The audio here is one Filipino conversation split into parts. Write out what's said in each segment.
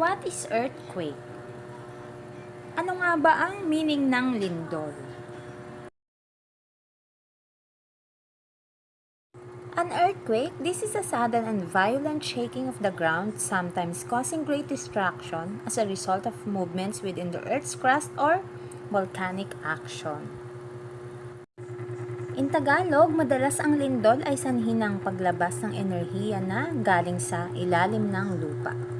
What is earthquake? Ano nga ba ang meaning ng lindol? An earthquake, this is a sudden and violent shaking of the ground, sometimes causing great destruction as a result of movements within the Earth's crust or volcanic action. In Tagalog, madalas ang lindol ay sanhi ng paglabas ng enerhiya na galing sa ilalim ng lupa.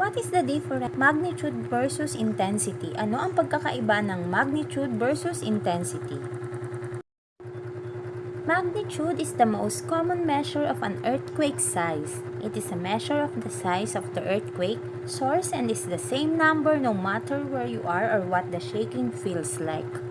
What is the difference magnitude versus intensity? Ano ang pagkakaiba ng magnitude versus intensity? Magnitude is the most common measure of an earthquake size. It is a measure of the size of the earthquake source and is the same number no matter where you are or what the shaking feels like.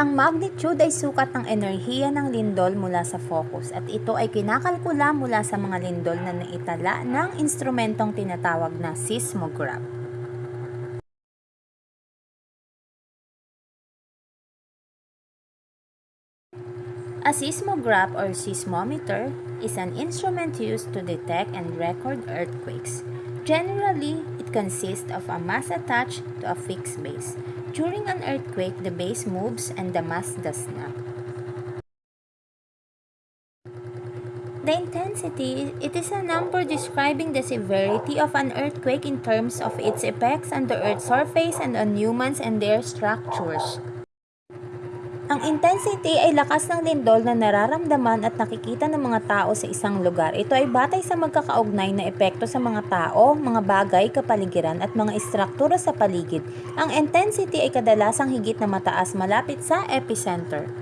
Ang magnitude ay sukat ng enerhiya ng lindol mula sa focus at ito ay kinakalkula mula sa mga lindol na naitala ng instrumentong tinatawag na seismograph. A seismograph or seismometer is an instrument used to detect and record earthquakes. Generally, it consists of a mass attached to a fixed base. During an earthquake, the base moves and the mass does not. The intensity, it is a number describing the severity of an earthquake in terms of its effects on the Earth's surface and on humans and their structures. Ang intensity ay lakas ng lindol na nararamdaman at nakikita ng mga tao sa isang lugar. Ito ay batay sa magkakaugnay na epekto sa mga tao, mga bagay, kapaligiran at mga istruktura sa paligid. Ang intensity ay kadalasang higit na mataas malapit sa epicenter.